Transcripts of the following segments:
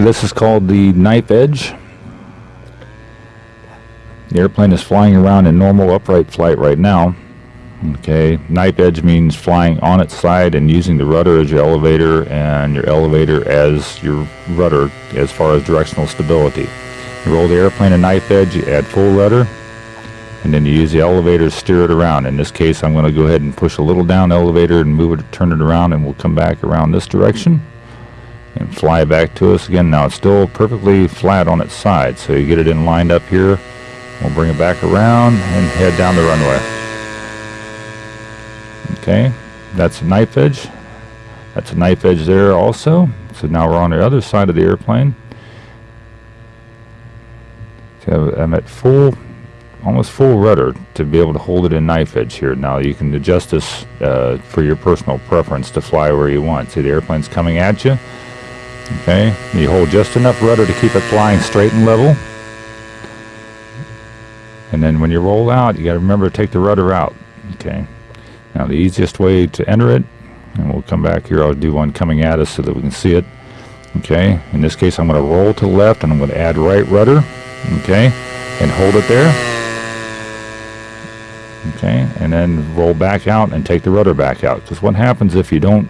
This is called the knife edge. The airplane is flying around in normal upright flight right now. Okay, knife edge means flying on its side and using the rudder as your elevator and your elevator as your rudder as far as directional stability. You roll the airplane a knife edge, you add full rudder, and then you use the elevator to steer it around. In this case, I'm going to go ahead and push a little down elevator and move it, turn it around, and we'll come back around this direction fly back to us again. Now it's still perfectly flat on its side, so you get it in lined up here. We'll bring it back around and head down the runway. Okay, that's a knife edge. That's a knife edge there also. So now we're on the other side of the airplane. So I'm at full, almost full rudder to be able to hold it in knife edge here. Now you can adjust this uh, for your personal preference to fly where you want. See the airplane's coming at you. Okay, you hold just enough rudder to keep it flying straight and level. And then when you roll out, you got to remember to take the rudder out. Okay. Now the easiest way to enter it, and we'll come back here, I'll do one coming at us so that we can see it. Okay, in this case I'm going to roll to the left and I'm going to add right rudder. Okay, and hold it there. Okay, and then roll back out and take the rudder back out. Because what happens if you don't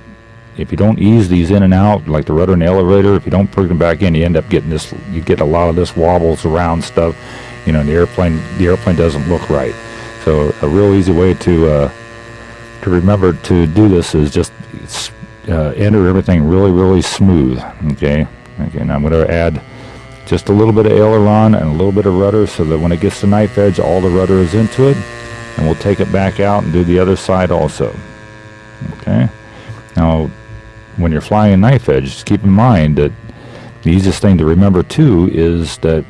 if you don't ease these in and out, like the rudder and the elevator, if you don't put them back in, you end up getting this, you get a lot of this wobbles around stuff, you know, the airplane, the airplane doesn't look right. So a real easy way to uh, to remember to do this is just uh, enter everything really, really smooth. Okay. Okay. And I'm going to add just a little bit of aileron and a little bit of rudder so that when it gets to knife edge, all the rudder is into it. And we'll take it back out and do the other side also. Okay. Now, when you're flying knife edge, just keep in mind that the easiest thing to remember too is that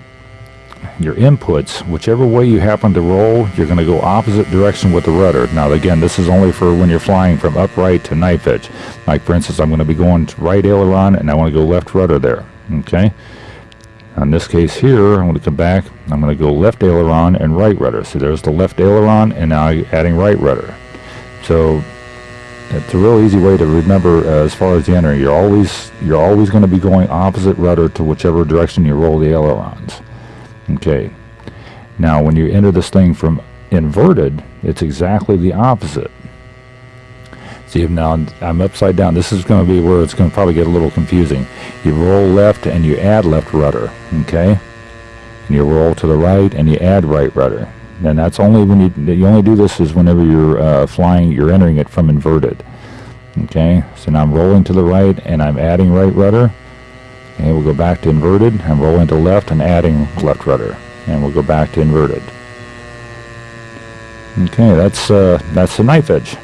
your inputs, whichever way you happen to roll, you're going to go opposite direction with the rudder. Now again, this is only for when you're flying from upright to knife edge. Like for instance, I'm going to be going to right aileron and I want to go left rudder there. Okay. In this case here, I'm going to come back, I'm going to go left aileron and right rudder. So there's the left aileron and now adding right rudder. So it's a real easy way to remember uh, as far as the entering. You're always you're always going to be going opposite rudder to whichever direction you roll the ailerons. Okay. Now, when you enter this thing from inverted, it's exactly the opposite. See, if now I'm upside down. This is going to be where it's going to probably get a little confusing. You roll left and you add left rudder, okay? And you roll to the right and you add right rudder. And that's only when you, you only do this is whenever you're uh, flying, you're entering it from inverted. Okay, so now I'm rolling to the right and I'm adding right rudder and we'll go back to inverted and roll into left and adding left rudder. And we'll go back to inverted. Okay, that's uh, that's the knife edge.